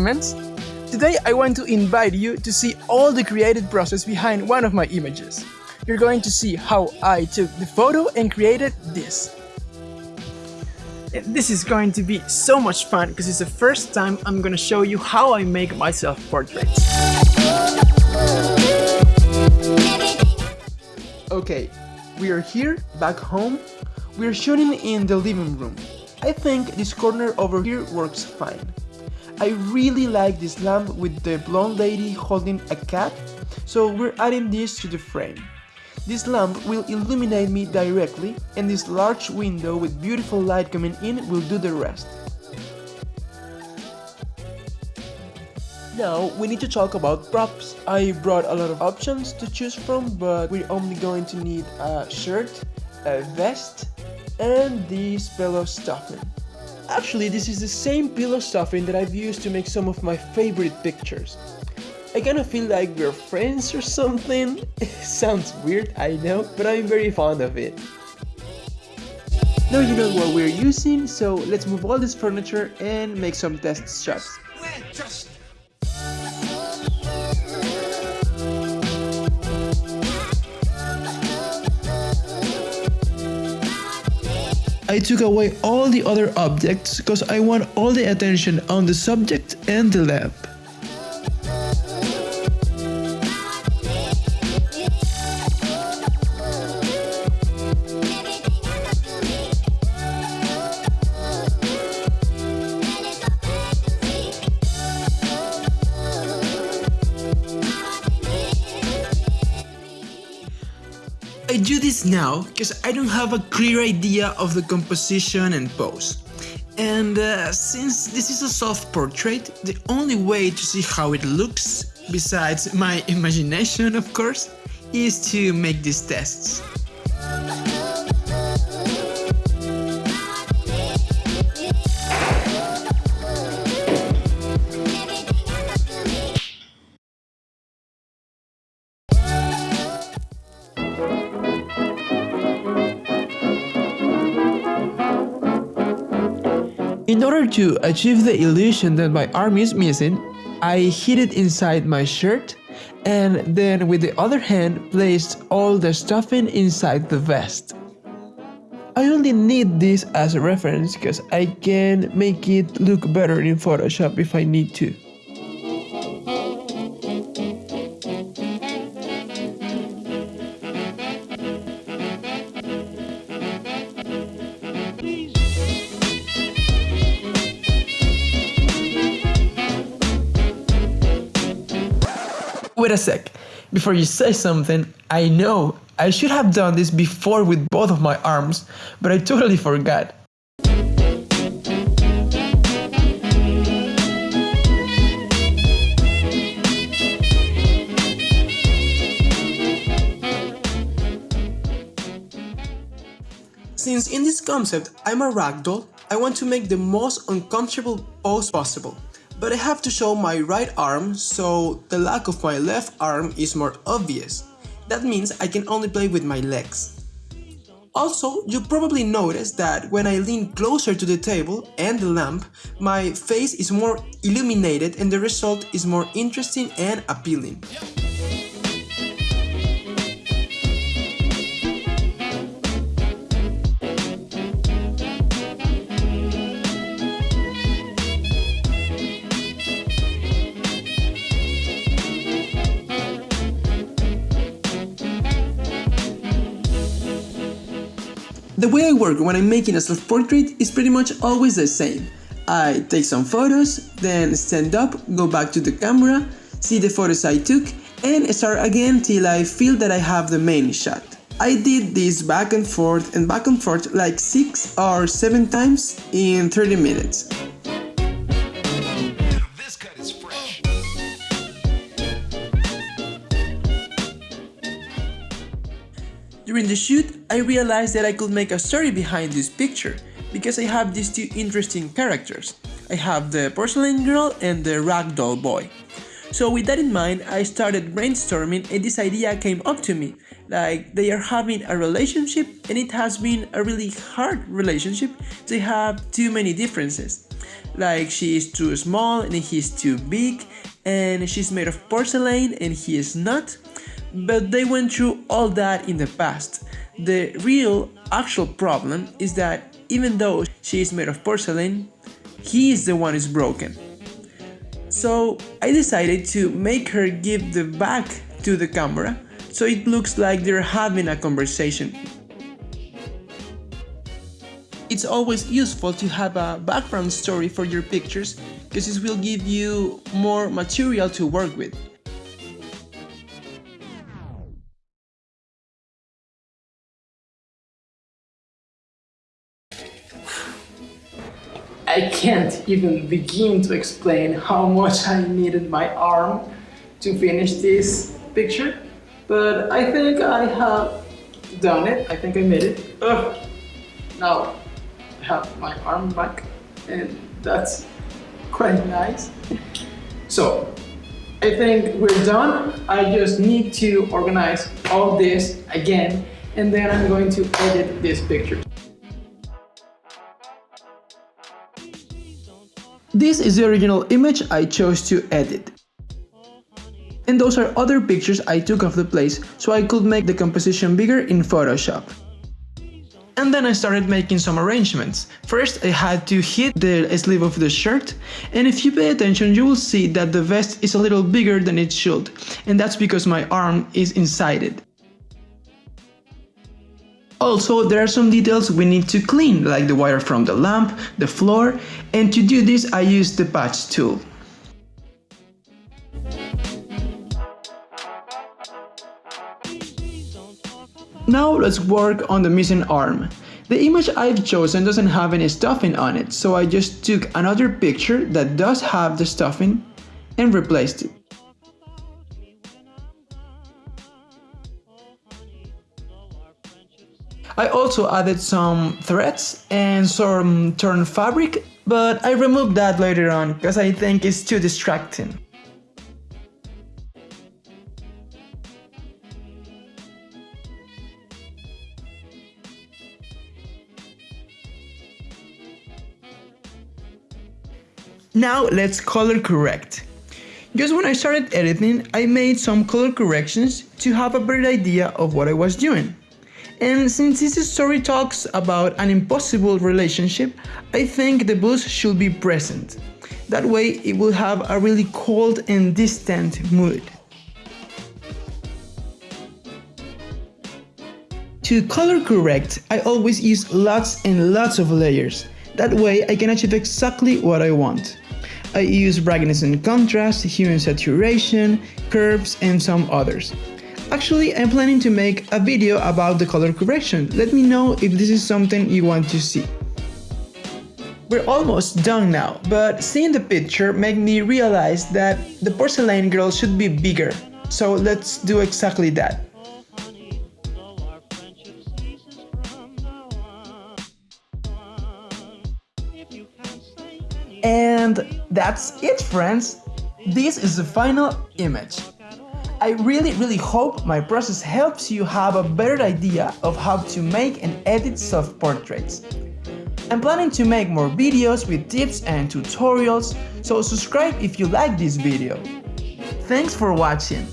Today I want to invite you to see all the creative process behind one of my images. You're going to see how I took the photo and created this. This is going to be so much fun because it's the first time I'm gonna show you how I make myself portraits. Okay, we are here, back home. We are shooting in the living room. I think this corner over here works fine. I really like this lamp with the blonde lady holding a cat, so we're adding this to the frame. This lamp will illuminate me directly and this large window with beautiful light coming in will do the rest. Now we need to talk about props. I brought a lot of options to choose from but we're only going to need a shirt, a vest and this pillow stuffing. Actually, this is the same pillow stuffing that I've used to make some of my favorite pictures. I kinda feel like we're friends or something. sounds weird, I know, but I'm very fond of it. Now you know what we're using, so let's move all this furniture and make some test shots. I took away all the other objects because I want all the attention on the subject and the lamp. I do this now because I don't have a clear idea of the composition and pose. And uh, since this is a self-portrait, the only way to see how it looks, besides my imagination of course, is to make these tests. In order to achieve the illusion that my arm is missing, I hid it inside my shirt and then with the other hand placed all the stuffing inside the vest. I only need this as a reference because I can make it look better in Photoshop if I need to. Wait a sec. Before you say something, I know I should have done this before with both of my arms, but I totally forgot. Since in this concept I'm a ragdoll, I want to make the most uncomfortable pose possible. But I have to show my right arm, so the lack of my left arm is more obvious. That means I can only play with my legs. Also, you probably noticed that when I lean closer to the table and the lamp, my face is more illuminated and the result is more interesting and appealing. The way I work when I'm making a self-portrait is pretty much always the same. I take some photos, then stand up, go back to the camera, see the photos I took, and start again till I feel that I have the main shot. I did this back and forth and back and forth like 6 or 7 times in 30 minutes. During the shoot, I realized that I could make a story behind this picture, because I have these two interesting characters. I have the porcelain girl and the ragdoll boy. So with that in mind, I started brainstorming and this idea came up to me, like they are having a relationship and it has been a really hard relationship, they have too many differences. like she is too small and he is too big, and she's made of porcelain and he is not. But they went through all that in the past. The real, actual problem is that even though she is made of porcelain, he is the one who's broken. So I decided to make her give the back to the camera so it looks like they're having a conversation. It's always useful to have a background story for your pictures because this will give you more material to work with. I can't even begin to explain how much I needed my arm to finish this picture, but I think I have done it. I think I made it. Ugh. Now I have my arm back and that's quite nice. So I think we're done. I just need to organize all this again and then I'm going to edit this picture. This is the original image I chose to edit. And those are other pictures I took of the place so I could make the composition bigger in Photoshop. And then I started making some arrangements. First I had to hit the sleeve of the shirt and if you pay attention you will see that the vest is a little bigger than it should and that's because my arm is inside it. Also, there are some details we need to clean, like the wire from the lamp, the floor, and to do this I use the patch tool. Now let's work on the missing arm. The image I've chosen doesn't have any stuffing on it, so I just took another picture that does have the stuffing and replaced it. I also added some threads and some torn fabric, but I removed that later on because I think it's too distracting. Now let's color correct. Just when I started editing, I made some color corrections to have a better idea of what I was doing. And since this story talks about an impossible relationship, I think the blues should be present. That way it will have a really cold and distant mood. To color correct, I always use lots and lots of layers. That way I can achieve exactly what I want. I use brightness and contrast, hue and saturation, curves and some others. Actually, I'm planning to make a video about the color correction. Let me know if this is something you want to see. We're almost done now, but seeing the picture made me realize that the porcelain girl should be bigger. So let's do exactly that. And that's it friends! This is the final image. I really really hope my process helps you have a better idea of how to make and edit self-portraits. I'm planning to make more videos with tips and tutorials, so subscribe if you like this video. Thanks for watching!